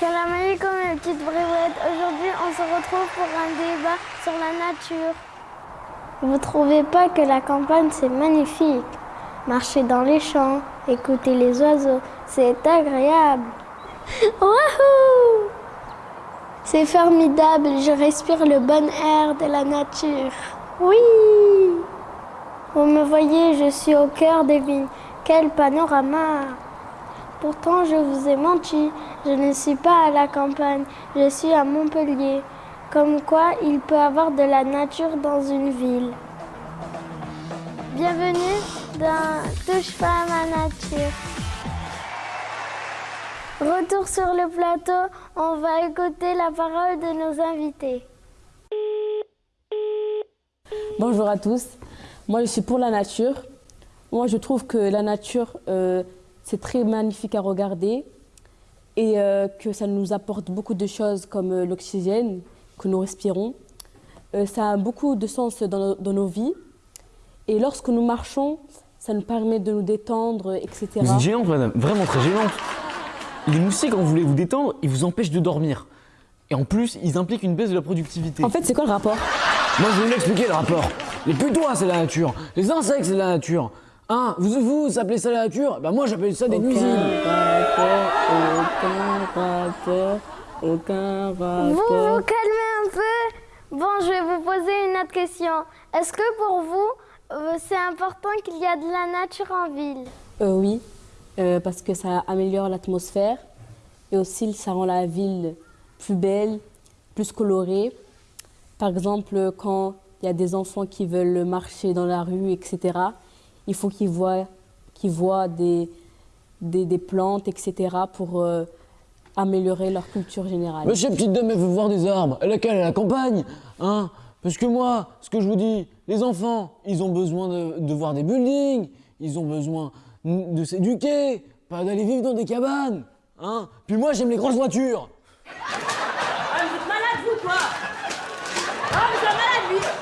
Calamari comme mes petites brouettes. Aujourd'hui, on se retrouve pour un débat sur la nature. Vous trouvez pas que la campagne c'est magnifique? Marcher dans les champs, écouter les oiseaux, c'est agréable. Wouhou C'est formidable, je respire le bon air de la nature. Oui Vous me voyez, je suis au cœur des vignes. Quel panorama Pourtant, je vous ai menti. Je ne suis pas à la campagne, je suis à Montpellier. Comme quoi, il peut avoir de la nature dans une ville. Bienvenue dans Touche pas à ma nature. Retour sur le plateau, on va écouter la parole de nos invités. Bonjour à tous, moi je suis pour la nature. Moi je trouve que la nature euh, c'est très magnifique à regarder et euh, que ça nous apporte beaucoup de choses comme euh, l'oxygène que nous respirons. ça a beaucoup de sens dans, no- dans nos vies et lorsque nous marchons, ça nous permet de nous détendre, etc. Vous êtes gênante, madame, vraiment très gênante. Les moustiques, quand vous voulez vous détendre, ils vous empêchent de dormir. Et en plus, ils impliquent une baisse de la productivité. En fait, c'est quoi le rapport? Moi, je vais vous l'expliquer le rapport. Les putois, c'est la nature. Les insectes, c'est la nature. Hein, vous, vous, vous appelez ça la nature? Bah moi, j'appelle ça des nuisibles. rapport, aucun rapport, aucun rapport. Vous vous calmez un peu? Bon, je vais vous poser une autre question. Est-ce que pour vous, euh, c'est important qu'il y a de la nature en ville? Euh, oui, euh, parce que ça améliore l'atmosphère et aussi ça rend la ville plus belle, plus colorée. Par exemple, quand il y a des enfants qui veulent marcher dans la rue, etc., il faut qu'ils voient, qu'ils voient des, des, des plantes, etc., pour euh, améliorer leur culture générale. Monsieur, petite dame, elle veut voir des arbres. Elle a qu'à aller à la campagne. Hein? Parce que moi, ce que je vous dis, les enfants, ils ont besoin de, de voir des buildings. Ils ont besoin de s'éduquer, pas d'aller vivre dans des cabanes. Hein? Puis moi, j'aime les grosses voitures. Ah, vous êtes malade, vous, quoi? Ah, vous êtes malade, lui